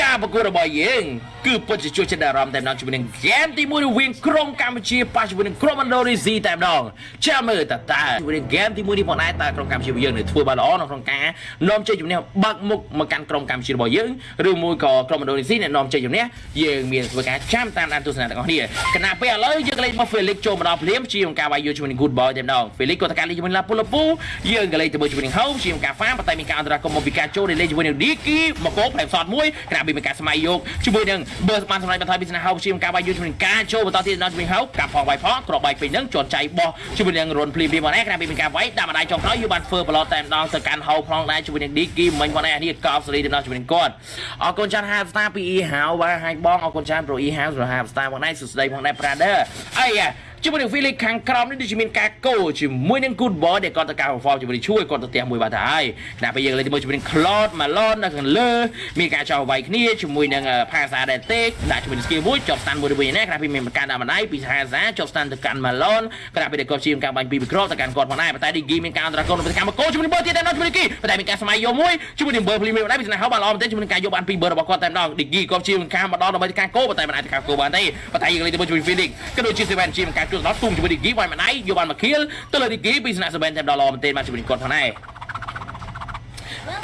ការប្រកួតរបស់យើងគឺពិតជាជួយចិត្តអារម្មណ៍តែម្ដងជាមួយនឹងហ្គេមទី1រវាងក្រុមកម្ពុជាប៉ះជាមួយនឹងក្រុមឥណ្ឌូនេស៊ីតែម្ដងចាំមើលតើតើជាមួយនឹងហ្គេមទី1នេះផងដែរតើក្រុមកម្ពុជាយើងនឹងធ្វើបានល្អនៅក្នុងការនាំជ័យជំនះបាក់មុខមកកាន់ក្រុមកម្ពុជារបស់យើងឬមួយក៏ក្រុមឥណ្ឌូនេស៊ីអ្នកនាំជ័យជំនះយើងមានធ្វើការចាំតាមដានទស្សនៈទាំងអស់គ្នាគណៈពេលឥឡូវយើងលេខមក Felix ចូលមកដល់ភ្លាមជាងការវាយយល់ជាមួយនឹង Good Boy តែម្ដង Felix ក៏តការលេខជាមួយនឹង La Pula Pu យើងក៏លេខទៅមើលជាមួយនឹង Home ជាងការហ្វាប៉ុន្តែមានការអន្តរាគមន៍មកពីការចូលលេខជាមួយនឹង Diki មកកោផ្លែផ្សតមួយគណៈពេលមានការស្មៃយកជាមួយនឹងបើបានសម្រាប់បន្ថយពីស្នេហ៍ហៅជាងការវាយយល់ជាមួយនឹងការចូលបន្តទៀតដល់ជាមួយហៅការផងវាយផងក្របបាយពេញនឹងជន់ចៃបោះជាមួយនឹងរុនភ្លាមភ្លាមមកដែរគណៈពេលមានការវាយដាក់ម្ដាយចុងក្រោយយូបានធ្វើប្លត់តែម្ដងទៅកាន់ហៅផងដែរជាមួយនឹង Diki មិញមកដែរនេះកោបសេរីទៅដល់ជាមួយនឹងគាត់អរគុណចាន់50 star ពី E ហៅបាទហើយបងអរគុណចាន់ Pro E ហៅសម្រាប់50 star ផងដែរសួស្ដីផងដែរ Brother អីយ៉ា ជាមួយនឹង Felix ខាងក្រោមនេះដូចជាមានការកោជាមួយនឹង Good Boy ដែលគាត់ទៅការ perform ជាមួយនឹងជួយគាត់ទៅផ្ទះមួយបាទហើយណាពេលយើងលេងជាមួយនឹង Cloud Malon នៅខាងលើមានការចោលវាយគ្នាជាមួយនឹងផាសាដែលទេដាក់ជាមួយនឹង skill មួយជាប់ stand មួយទៅវិញណាក្រៅពីមានការដាក់ម្ដាយពីផាសាជាប់ stand ទៅកាន់ Malon ក្រៅពីដែលគាត់ជាការបាញ់ពីវិក្រទៅកាន់គាត់ផងដែរប៉ុន្តែ Digi មានការអន្តរាគមន៍ទៅកាន់មកកោជាមួយនឹង Ber ទៀតតែនៅជាមួយ Digi ប៉ុន្តែមានការស្មៃយកមួយជាមួយនឹង Ber ភ្លាមៗដែរពីស្នាហៅបានល្អមែនទេជាមួយនឹងការយកបានពី Ber របស់គាត់តែម្ដង Digi គាត់ជាការមកដល់ដើម្បីការកោប៉ុន្តែមិនអាចការកោបានទេប៉ុន្តែយើងលេងជាមួយ Felix ក៏ដូចជា Seven ជាការជួយដល់ទុំជាមួយ Digi វាយម្ដាយយកបានមកខៀលទៅលើឌីគីពីស្នាក់សបែនតែម្ដងល្អមែនទេបានជាមួយគាត់ផងដែរ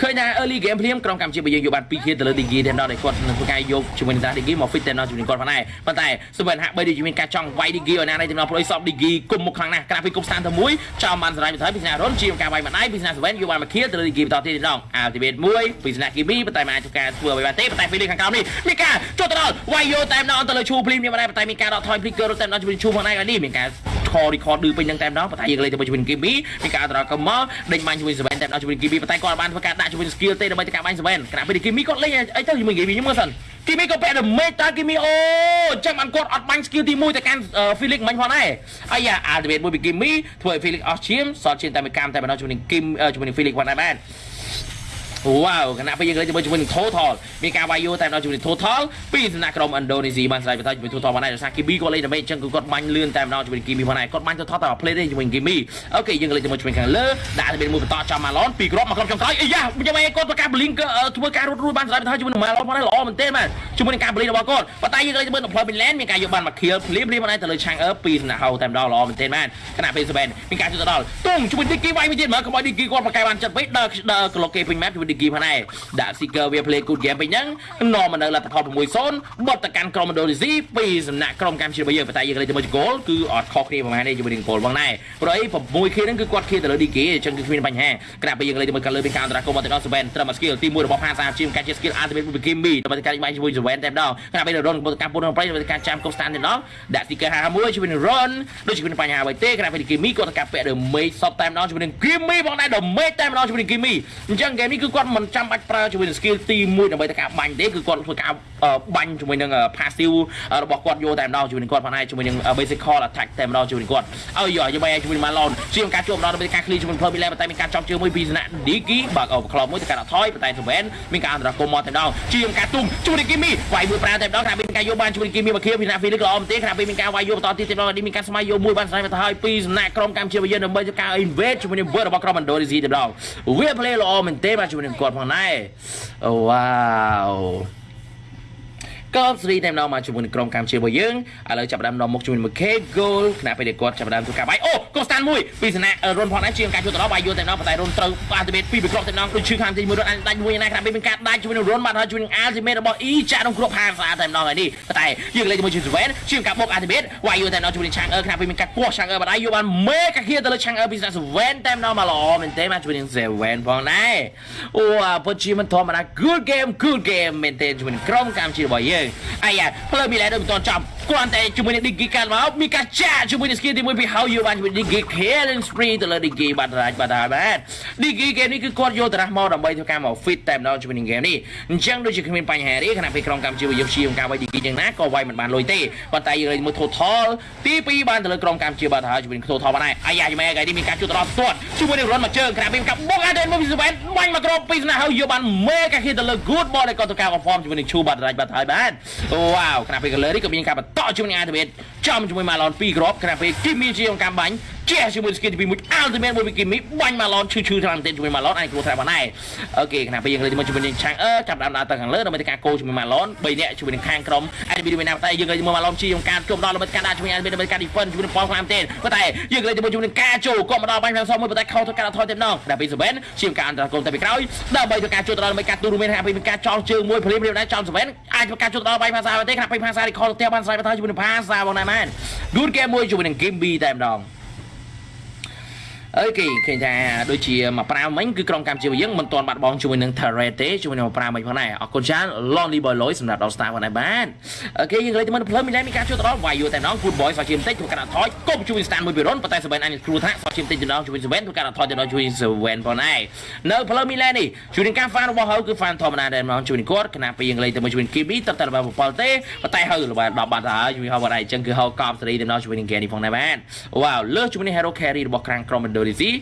ឃើញថា early game ភ្លាមក្រុមកម្ពុជាយើងយកបាន2ខៀទៅលើ Digi តែម្ដងដែលគាត់នឹងធ្វើការយកជាមួយនឹង Digi មក fit តែម្ដងជាមួយគាត់ផងដែរប៉ុន្តែសបែនហាក់បីដូចមានការចង់វាយ Digi ឲ្យណានេះតែម្ដងព្រោះសព Digi គុំមុខខ្លាំងណាស់ក្រាស់ពីគុំស្តានទៅមួយចោលបានសរាយបន្ថយពីស្នាក់រុនជាការវាយម្ដាយពីស្នាក់សបែនយកបានមកខៀទៅលើ Digi បន្តទៀតតែម្ដង Ultimate 1ពីស្នាក់ Kimi ប៉ុន្តែមិនអាចធ្វើការធ្វើអ្វីបានទេប៉ុន្តែ Felix ខាងក្រោមនេះមានការចូលទៅដល់វាយយកតែម្ដងទៅលើឈូភ្លាមនេះម្ដាយប៉ុន្តែមានការដកថយ flicker តែម្ដងជាមួយឈូផងដែរនេះមានការ call record ឌឺពេញនឹងតែម្ដងប៉ុន្តែយើងលេងទៅជាមួយ Kimi មានការអន្តរាគមមកដេញបាញ់ជាមួយ7តែម្ដងជាមួយ Kimi ប៉ុន្តែគាត់បានធ្វើការដាក់ជាមួយ skill ទេដើម្បីទៅការបាញ់7ខណៈពេល Kimi គាត់លេងអីទៅជាមួយ Kimi ខ្ញុំមើលសិន Kimi ក៏ពាក់ damage តើ Kimi អូចាំបានគាត់អត់បាញ់ skill ទី1ទៅកាន់ Felix មិញផងដែរអាយ៉ា ultimate មួយពី Kimi ធ្វើឲ្យ Felix អស់ឈាមសល់ឈាមតែមួយកាមតែម្ដងជាមួយនឹង Kim ជាមួយនឹង Felix ផងដែរបាទ វ៉ាវគណៈពេលយើងលេងជាមួយជាមួយនឹង Total មានការវាយយោតែដល់ជាមួយនឹង Total ពីសំណាក់ក្រុមឥណ្ឌូនេស៊ីបានស្រេចបន្តជាមួយ Total បានដែរដោយសារ Kimi គាត់លេងដើម្បីអញ្ចឹងគឺគាត់បាញ់លឿនតែម្ដងជាមួយ Kimi ផងដែរគាត់បាញ់ Total តែ play ទេជាមួយ Kimi អូខេយើងលេងជាមួយជាមួយខាងលើដាក់ទៅមួយបន្តចំ Malon ពីគ្រាប់មកក្រុមចុងក្រោយអីយ៉ាខ្ញុំឯងគាត់ធ្វើការ blink ធ្វើការរត់រួចបានស្រេចបន្តជាមួយនឹង Malon ផងដែរល្អមែនទេបាទជាមួយនឹងការ blink របស់គាត់ប៉ុន្តែយើងលេងជាមួយនឹង Play Midland មានការយកបានមក kill ភ្លាមភ្លាមបានទៅលើ Chang Er ពីសំណាក់ហៅតែម្ដងល្អមែនទេបាទគណៈពេល Seven មានការជួយទៅដល់ទុំជាមួយ Diki វាយមួយទៀតមើលកុំឲ្យ Diki គាត់ប្រកែបានចិត្តពេកដើរដើរ clock គេពេញ map ជាមួយ Diki ផងដែរដាក់ Seeker វា play good game ពេញហ្នឹងនាំមកនៅលទ្ធផល6-0បត់ទៅកាន់ក្រុមឥណ្ឌូនេស៊ីពីសំណាក់ក្រុមកម្ពុជារបស់យើងប៉ុន្តែយើងលេងជាមួយ goal គឺអត់ខុសគ្នាប្រហែលនេះជាមួយនឹង goal ផងដែរព្រោះអី6 k ហ្នឹងគឺគាត់ k ទៅលើ DK អញ្ចឹងគឺគ្មានបញ្ហាក្រាបពេលយើងលេងជាមួយកាលើមានការអន្តរាគមន៍មកទៅដល់ Seven ត្រឹម skill ទី1របស់ Phasa ជាការជា skill ultimate មួយ Kimi ដើម្បីការបាញ់ជាមួយ Seven តែម្ដងក្រាបពេល Ron របស់ការពុនប្រៃដើម្បីការចាំ Cost stand តែម្ដងដាក់ sticker 51ជាមួយនឹង Ron ដូចជាមានបញ្ហាអ្វីទេក្រាបពេល Kimi គាត់ការពាក់ damage សតតែម្ដងជាមួយនឹង Kimi ផងដែរ damage តែម្ដងជាមួយនឹង Kimi អញ្ចឹង game នេះគឺគាត់មិនចាំបាច់ប្រើជាមួយនឹង skill ទី1ដើម្បីទៅការបាញ់ទេគឺគាត់ធ្វើការបាញ់ជាមួយនឹង passive របស់គាត់យកតែម្ដងជាមួយនឹងគាត់ផងដែរជាមួយនឹង basic call attack តែម្ដងជាមួយនឹងគាត់អើយយកបែរជាមួយនឹង Malon ជាការជួបម្ដងដើម្បីការ clear ជាមួយ Plum តែមានការចង់ជើងមួយពីសំណាក់ Diki បើក overclock មួយទៅការអត់ថយប៉ុន្តែ Seven មានការអន្តរាគមន៍មកតែម្ដងជាការទុំជួយនឹង Kimi វាយមួយប្រាតែម្ដងថាមានការយកបានជួយនឹង Kimi មកខៀវពីណា Felix ល្អមែនទេថាមានការវាយយកបន្តទៀតតែម្ដងមានការស្មៃយកមួយបានស្រាយទៅហើយពីសំណាក់ក្រុមកម្ពុជាយើងដើម្បីធ្វើការ invade ជាមួយនឹង word របស់ក្រុម Indonesia តែម្ដងវា play ល្អមែនទេបាទជាមួយនឹងគាត់ផងដែរអូវ៉ាវ ក៏ស្រីតែម្ដងមកជាមួយនឹងក្រុមកម្ពុជារបស់យើងឥឡូវចាប់ផ្ដើមនាំមកជាមួយនឹង K goal ខណៈពេលដែលគាត់ចាប់ផ្ដើមធ្វើការបាយអូកូស្តានមួយពីសំណាក់រុនផងដែរជាងការជួយទៅដល់បាយយល់តែម្ដងប៉ុន្តែរុនត្រូវអាល់ទីមេតពីរពីគ្រាប់តែម្ដងដូចឈឺខាងទីមួយរុនអាចដាច់មួយណាខណៈពេលមានការដាច់ជាមួយនឹងរុនបានហើយជាមួយនឹងអាល់ទីមេតរបស់អ៊ីចាក់ក្នុងគ្រាប់ហាងស្អាតតែម្ដងហើយនេះប៉ុន្តែយើងលេងជាមួយជាមួយ7ជាងការបុកអាល់ទីមេតវាយយល់តែម្ដងជាមួយនឹងឆាងអឺខណៈពេលមានការគោះឆាងអឺបានហើយយកបានមេកាគៀទៅលើឆាងអឺពីសំណាក់7តែម្ដងមកល្អមែនទេមកជាមួយនឹង7ផងដែរអូពិតជាមិនធម្មតា good game good game មែនទេជាមួយនឹងក្រុមកម្ពុជារបស់យើងអាយ៉ាផ្លូវមីឡែដូចមិនទាន់ចប់គ្រាន់តែជាមួយនឹង Digi កាត់មកមានការចាក់ជាមួយនឹង skill ទី1ពី how you បានជាមួយ Digi killing spree ទៅលើ Digi បាត់រាច់បាត់ហើយបាទ Digi គេនេះគឺគាត់យកតារះមកដើម្បីធ្វើការមក fit តែម្ដងជាមួយនឹង game នេះអញ្ចឹងដូចជាគ្មានបញ្ហាទេខណៈពេលក្រុមកម្ពុជាយើងជាការវាយ Digi យ៉ាងណាក៏វាយមិនបានលុយទេប៉ុន្តែយើងលេងមួយ total ទី2បានទៅលើក្រុមកម្ពុជាបាត់ហើយជាមួយនឹង total បានហើយអាយ៉ាម៉ែគេនេះមានការជួបដល់ផ្ទាត់ជាមួយនឹង run មកជើងខណៈពេលមានការបុកអាដេនមកពី7បាញ់មកក្រុមពីស្នា how you បានមេកា hit ទៅលើ good ball ដែលគាត់ធ្វើការ perform ជាមួយនឹង Chu បាត់រាច់បាត់ហើយបាទវ៉ាវខណៈពេល color នេះក៏មានការបន្តជាមួយនឹង activate ចំជាមួយ Malon 2គ្រាប់ខណៈពេល Kimi ជាអង្គការបាញ់ ជះជាមួយស្គីទី2មួយ Ultimate មួយវិគីមីបាញ់ម៉ាឡនឈឺឈឺតាមទៀតជាមួយម៉ាឡនអាចគ្រោះថ្នាក់បានដែរអូខេខណៈពេលយើងលើជាមួយជាមួយនឹងឆាំងអឺចាប់ដើមដើរទៅខាងលើដើម្បីធ្វើការគោជាមួយម៉ាឡន3នាក់ជាមួយនឹងខាងក្រុម IDB មួយណាតែយើងលើជាមួយម៉ាឡនជាយការជុំដល់ដើម្បីការដាក់ជាមួយ IDB ដើម្បីការ defend ជាមួយនឹងប៉លខ្លាំងទេប៉ុន្តែយើងលើជាមួយជាមួយនឹងការចូលក៏មកដល់បាញ់ខាងសមួយប៉ុន្តែខោធ្វើការថយទេម្ដងដល់ពេល7ជាការអន្តរកម្មទៅពីក្រោយដើម្បីធ្វើការចូលទៅដល់ដើម្បីការទូរមានថាពេលមានការចោលជើងមួយភ្លាមៗដែរចោល7អាចធ្វើការចូលទៅដល់បាញ់ភាសាទេខណៈពេលភាសារីខលទៅបានស្រ័យបន្ថយជាមួយនឹងភាសាបងណែមែន good game មួយជាមួយនឹង game B តែម្ដង អើគេឃើញថាដូចជាមកប្រាវមិញគឺក្រុមកម្ពុជាយើងមិនទាន់បាត់បង់ជាមួយនឹង Threat ទេជាមួយនឹងមកប្រាវមិញផងដែរអរគុណច្រើន Lonely Boy Loy សម្រាប់ដល់ Star ផងដែរបាទអូខេយើងលើកទៅមិនភ្លើមីឡែមានការជួយទៅដល់ Vayu តែម្ដង Good Boy សោះជាបន្តិចធ្វើការថយគប់ជួយ Stan មួយពីរុនប៉ុន្តែ7អញគ្រូថាសោះជាបន្តិចទៅដល់ជួយ7ធ្វើការថយទៅដល់ជួយ7ផងដែរនៅភ្លើមីឡែនេះជួយនឹងការ fan របស់ហៅគឺ fan ធម្មតាតែម្ដងជួយនឹងគាត់ខណៈពេលយើងលេងទៅមួយជួយ Kibi ទៅតែរបស់7ទេប៉ុន្តែហៅរបស់10បាត់ហើយជួយហៅបាត់ហើយអញ្ចឹងគឺហៅកប់សេរីទៅដល់ជួយនឹង Gary ផងដែរបាទ Wow លើសជួយនឹង Hero Carry របស់ក្រាំងក្រុម Indonesia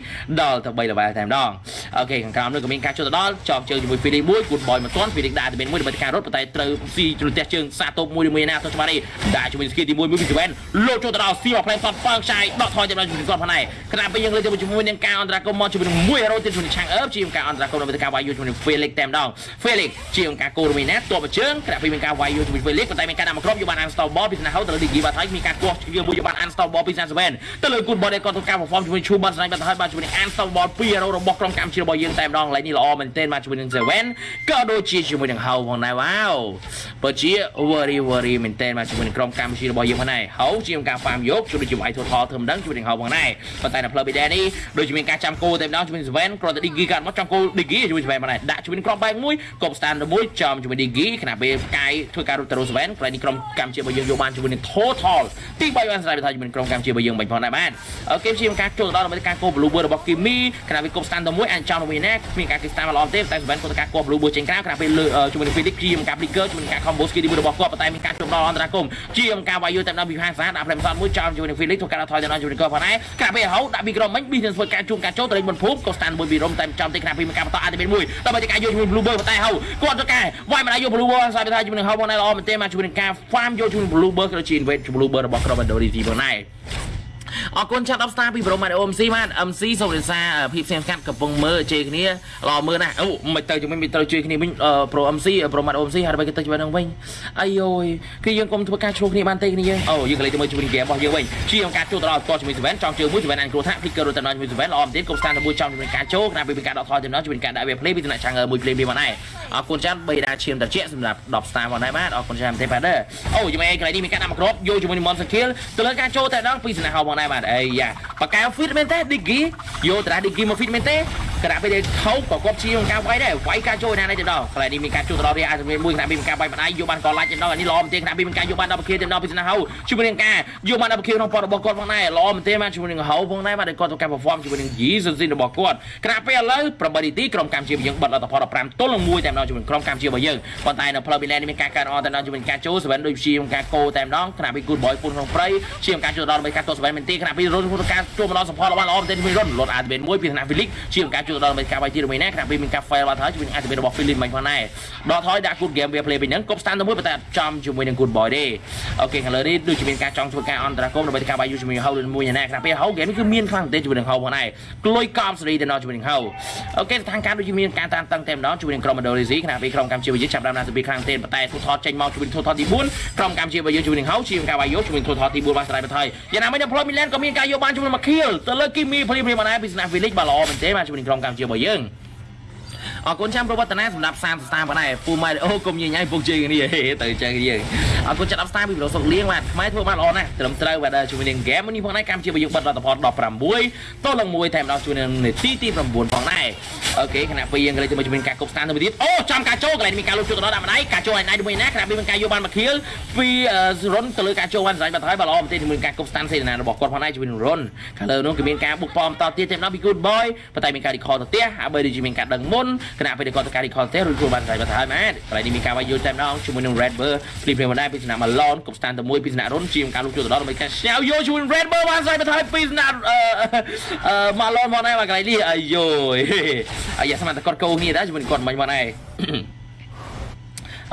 ដល់ទៅ3 level តែម្ដងអូខេខាងក្រោមនោះក៏មានការចូលទៅដល់ចោកជើងជាមួយ Felix មួយ Good Boy មិនទាន់ Felix ដាក់ទៅមានមួយដើម្បីការរត់ប៉ុន្តែត្រូវស៊ីជ្រុលទះជើងសាតូបមួយជាមួយណាទៅច្បាស់នេះដាក់ជាមួយ skill ទី1មួយពី7លោចូលទៅដល់ស៊ីមកផ្លែសតប៉ើងឆាយដកថយទៅដល់ជាមួយគាត់ផងដែរខណៈពេលយើងលើកទៅជាមួយនឹងការអន្តរាគមមកជាមួយនឹងមួយ hero ទៀតជាមួយឆាំងអឺបជាការអន្តរាគមដើម្បីការវាយយូជាមួយនឹង Felix តែម្ដង Felix ជាការគោរមីណាតបជើងខណៈពេលមានការវាយយូជាមួយ Felix ប៉ុន្តែមានការដាក់មកក្រុមយកបាន unstall ball ពីស្នាហៅទៅលើ Digi បាត់ហើយមានការគោះជាមួយយកបាន unstall ball ពី37ទៅលើ Good Boy ដែលគាត់ធ្វើការ perform ជាមួយ Chu បាត់ស្នាបាត់ហើយបានជាមួយនឹង unstall ball ពី hero របស់ក្រុមកម្ពុជារបស់យើងតែម្ដងឡើយនេះល្អមែនទែនមកជាមួយនឹង7ក៏ដូចជាជាមួយនឹងហៅផងដែរវ៉ាវពិតជា worry worry មែនទែនមកជាមួយនឹងក្រុមកម្ពុជារបស់យើងផងដែរហៅជាការហ្វាមយកជួយជាមួយ total ធ្វើម្ដងជួយនឹងហៅផងដែរប៉ុន្តែនៅផ្លូវប៊ីដេនេះដូចជាមានការចាំគោតែម្ដងជាមួយ7គ្រាន់តែ Digi កាត់មកចាំគោ Digi ជាមួយ7ផងដែរដាក់ជាមួយក្រុមបែកមួយកប់ stand មួយចំជាមួយ Digi ខណៈពេលផ្កាយធ្វើការរត់ទៅ7ក្រោយនេះក្រុមកម្ពុជារបស់យើងយកបានជាមួយនឹង total ទី3បានស្រាយថាជាមួយក្រុមកម្ពុជារបស់យើងបាញ់ផងដែរបាទអូខេជាការចូលដល់ដើម្បីការគោ blue bird របស់ Kimi ខណៈពេលគប់ stand ទៅមួយអាចចំជាមួយណាគ្មានការគិតតាមល្អទេតែសម្បត្តិគាត់ការគប់ blue bird ចេញក្រៅខណៈពេលលើជាមួយនឹង Felix ជាការ flicker ជាមួយនឹងការ combo skill ទី1របស់គាត់ប៉ុន្តែមានការជុំដល់អន្តរាគមជាការវាយយូតែដល់ពីខាងសាដាក់ផ្លែម្សត់មួយចំជាមួយនឹង Felix ធ្វើការថយទៅដល់ជាមួយនឹងគាត់ផងដែរខណៈពេលហៅដាក់ពីក្រុមមិញ business ធ្វើការជួងការចូលទៅលេងមុនភូមិក៏ stand មួយពីរំតែចំទេខណៈពេលមានការបន្តអាចទៅមួយដើម្បីការយកជាមួយ blue bird ប៉ុន្តែហៅគាត់ធ្វើការវាយមិនអាចយក blue bird ស្អាតថាជាមួយនឹងហៅផងដែរល្អមែនទេមកជាមួយនឹងការ farm យកជាមួយ blue bird ក៏ជា invade blue bird របស់ក្រុម Indonesia ផងដែរ អរគុណចាត់10 star ពីប្រូម៉ាត់ OMC បាន MC សូមរិសាភាពផ្សេងស្កាត់កំពុងមើលជេរគ្នាល្អមើលណាស់អូមិនទៅជាមួយមិនត្រូវជួយគ្នាវិញប្រូ MC ប្រូម៉ាត់ OMC ហើយបើគេទៅជាមួយនឹងវិញអាយយគឺយើងកុំធ្វើការឆ្លោះគ្នាបានទេគ្នាយើងអូយើងក៏លេងជាមួយជាមួយហ្គេមរបស់យើងវិញជាការចូលទៅដល់តជាមួយ7ចង់ជើងមួយ7អញគ្រោះថ្នាក់ Flicker រត់ទៅដល់ជាមួយ7ល្អមែនទេកុំស្តានទៅមួយចង់ជាមួយការចូលណាពេលពីការដកថយទៅដល់ជាមួយការដាក់វា play ពីថ្នាក់ឆាំងមួយ play ពីមកដែរអរគុណចាន់3ដាឈាមត្រជាក់សម្រាប់10 star មកដែរបាទអរគុណចាន់ទេបាទអូយមកឯងកន្លែងនេះមានការដាក់មកគ្របយកជាមួយនឹង Mon Skill ទៅលើការចូលតែដល់ពីស្នាហោមកដែរបាទអីយ៉ាបកែ fit មែនទេ Diggy យកតា Diggy មក fit មែនទេគណៈពេលខោក៏គាត់ជាការវាយដែរវាយការចូលណានេះទៅដល់កន្លែងនេះមានការចូលទៅដល់រីអាមួយគណៈពេលមានការវាយម្ដាយយកបានកលាច់ទៅដល់នេះល្អមែនទេគណៈពេលមានការយកបានដល់ប្រគិទៅដល់ពីស្នាហោជាមួយនឹងការយកបានដល់ប្រគិក្នុងប៉ុតរបស់គាត់ផងដែរល្អមែនទេបាទជាមួយនឹងហៅផងដែរបាទគាត់ធ្វើការ perform ជាមួយនឹងយីសិនស៊ីនរបស់គាត់គណៈពេលឥឡូវ8នាទីក្រុមកម្ពុជាយើងបិទលទ្ធផល15ទល់នឹង1តែម្ដងជាមួយក្រុមកម្ពុជារបស់យើងប៉ុន្តែនៅផ្លូវប៊ីឡែនមានការកើនអតែម្ដងជាមួយការចូលសវែនដូចជាការកោតែម្ដងគណៈពេល good boy ពុនក្នុងព្រៃជាការចូលដល់ដើម្បីការតសវែនមែនទេគណៈពេលរុនក្នុងការចូលមកដល់សផលរបស់ល្អមែនទេជាមួយរុនលត់អាតបេនមួយពីគណៈ Felix ជាការចូលដល់ដើម្បីការវាយទីមួយណាគណៈពេលមានការ fail បាត់ហើយជាមួយអាតបេនរបស់ Felix មិនផងដែរដកថយដាក់ good game វា play វិញហ្នឹងគប់ stand ទៅមួយប៉ុន្តែចំជាមួយនឹង good boy ទេអូខេខាងលើនេះដូចជាមានការចង់ធ្វើការអន្តរាគមដើម្បីការវាយយូជាមួយ How មួយណាគណៈពេល How game នេះគឺមានខ្លាំងទេជាមួយនឹង How ផងដែរក្លុយកប់សេរីទៅដល់ជាមួយនឹង How អូខេស្ថានភាពដូចជាមានការតានតឹងតែម្ដងជាមួយនឹងក្រុម Indonesia គណៈពេលក្រុមកម្ពុជាយើងចាប់ដើមណាទៅពីខ្លាំងទេប៉ុន្តែទូថតចេញមកជួយទូថតទី4ក្រុមកម្ពុជាយើងជួយនឹងហៅជាការវាយយកជួយទូថតទី4បានស្រ័យបន្ថយយ៉ាងណាមិញនៅផ្លូវមីឡែនក៏មានការយកបានជាមួយមកខៀលទៅលើគីមីព្រីព្រីម៉ាណែពីស្នាវីលីកបាទល្អមែនទេបាទជួយនឹងក្រុមកម្ពុជារបស់យើងអរគុណចាំប្រវត្តិណាសម្រាប់សាមស្តាបងដែរពូម៉ែអូកុំញញ៉ៃពុកជើងគ្នាទៅចឹងយើងអរគុណចាត់10ស្តាពីប្រសុកលៀងបាទខ្មែរធ្វើបានល្អណាស់ត្រឹមត្រូវបាទជាមួយនឹងហ្គេមនេះផងដែរកម្ពុជាយើងបិទលទ្ធផល16តលនឹង1តែម្ដងជួយនឹងនាទីទី9ផងដែរ អូខេខណៈពេលយើងក៏លេចជាមួយការគប់ស្តាទៅទៀតអូចំការចូលកន្លែងមានការលុបជួយទៅដល់ដាក់ម្ដាយការចូលឯណៃជាមួយណាខណៈពេលមានការយកបានមកខៀលពីរុនទៅលើការចូលបានស្រេចបាត់ហើយបាទល្អមែនទេជាមួយការគប់ស្តាសេនារបស់គាត់ផងដែរជួយនឹងរុនខាងលើនោះគឺមានការបុកប៉មតទៀតតែម្ដងពី good boy ប៉ុន្តែមានការ recall ទៅផ្ទះហើយបើដូចជាមានការដឹងមុនខណៈពេលគាត់ទៅការ recall ទេរួចខ្លួនបានស្រេចបាត់ហើយម៉ែកន្លែងនេះមានការវាយយល់តែម្ដងជាមួយនឹង red bird ភ្លីភ្លីមកដែរពីស្នាម Malon គប់ស្តាទៅមួយពីស្នារុនជាការលុបជួយទៅដល់ដើម្បីការស្ញាវយកជួយនឹង red bird បានស្រេចបាត់ហើយពីស្នាអឺ Malon មកដែរបាទកន្លែងនេះអាយយអាយ៉ាស្មានតែគាត់កោគ្នាដែរជាមួយគាត់មិញមកដែរ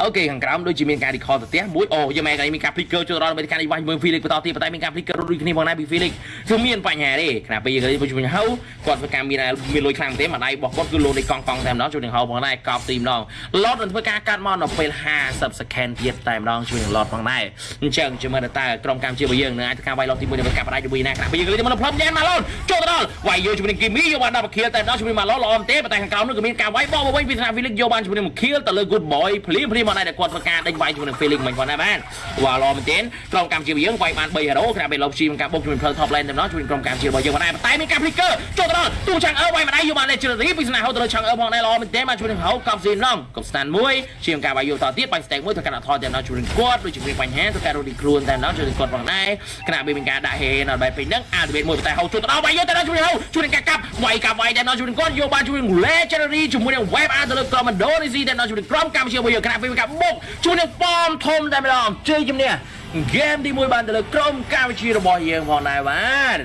អូខេខាងក្រោមដូចជាមានការ recall ទៅផ្ទះមួយអូយើងមែនកាលនេះមានការ flicker ចូលដល់មានការនេះវាយមើល Felix បន្តទៀតប៉ុន្តែមានការ flicker ដូចគ្នាផងដែរពី Felix គឺមានបញ្ហាទេខណៈពេលយើងឃើញពុជហៅគាត់ធ្វើការមានមានលុយខ្លាំងទេមួយដៃរបស់គាត់គឺលោនេះកង់កង់តែម្ដងជួយនឹងហៅផងដែរកប់ទីម្ដង lot នឹងធ្វើការកាត់មកនៅពេល50 second ទៀតតែម្ដងជួយនឹង lot ផងដែរអញ្ចឹងជាមើលតើក្រុមកម្មជារបស់យើងនឹងអាចធ្វើការវាយ lot ទី1នឹងកាប់ផ្ដាច់ជាមួយណាខណៈពេលយើងឃើញមកនៅផ្លុំយ៉ាងមកឡូនចូលទៅដល់វាយយកជាមួយនឹងគីមីយកបានដល់បខៀលតែម្ដងជាមួយមកឡូនល្អមែនទេប៉ុន្តែខាងក្រោមនោះក៏មានការវាយបោះមកវិញពីថ្នាក់ Felix យកបានជាមួយនឹងខៀលទៅលើ good boy ភ្លាមភ្លាមមកដែរគាត់ធ្វើការដេញវាយជាមួយនឹង Felix មិនផងដែរបានវ៉ាល្អមែនទេក្រុមកម្មជារបស់យើងវាយបាន3 hero ខណៈពេល Love Chi មានការបុកជាមួយ Pearl Top Lane តែម្ដងជួយក្រុមកម្មជារបស់យើងមកដែរប៉ុន្តែមានការ flicker ចូលទៅដល់ទូឆាំងអើវាយមកដែរយកបាន Legendary ពីស្នាហៅទៅលើឆាំងអើផងដែរល្អមែនទេមកជួយនឹងហៅកប់ស៊ីម្ដងកប់ stand មួយជាការវាយយកតទៀតបាញ់ stack មួយទៅកាត់អត់ថតតែម្ដងជួយនឹងគាត់ដូចជាមានបញ្ហាទៅការរត់ទីខ្លួនតែម្ដងជួយនឹងគាត់ផងដែរខណៈពេលមានការដាក់ហេនៅបែបពេញហ្នឹងអាដេបមួយតែហៅចូលទៅដល់វាយយកតែម្ដងជួយហៅជួយនឹងការកាប់វាយកាប់វាយតែម្ដងជួយនឹងគាត់យកបានជួយនឹង Legendary ជាមួយនឹង Web អាទៅលើ Commando Easy តែម្ដងជួយនឹងក្រុមកម្មជារបស់យើងខណៈពេលមានការបុកជួយនឹងប៉មធំតែម្ដងជ័យជំនះ ហ្គេមទី1បានទៅលើក្រុមកម្ពុជារបស់យើងផងដែរបាទ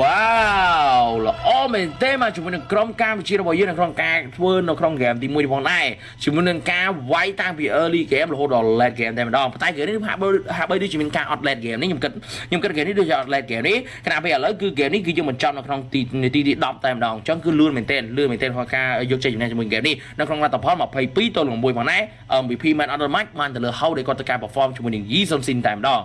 វ៉ាវល្អមែនទេមកជាមួយនឹងក្រុមកម្ពុជារបស់យើងនៅក្នុងការធ្វើនៅក្នុងហ្គេមទី1ផងដែរជាមួយនឹងការវាយតាំងពី early game រហូតដល់ late game តែម្ដងប៉ុន្តែហ្គេមនេះហាក់បីហាក់បីដូចជាមានការអត់ late game នេះខ្ញុំគិតខ្ញុំគិតហ្គេមនេះដូចជាអត់ late game នេះខណៈពេលឥឡូវគឺហ្គេមនេះគឺយើងបញ្ចប់នៅក្នុងទីនាទីទី10តែម្ដងអញ្ចឹងគឺលឿនមែនទែនលឿនមែនទែនក្នុងការយកជ័យជំនះជាមួយហ្គេមនេះនៅក្នុងលទ្ធផល22ទល់នឹង6ផងដែរ MVP Man of the Match បានទៅលើ How ដែលគាត់ត្រូវការ perform ជាមួយនឹង Yi Sun Si Sin តែម្ដង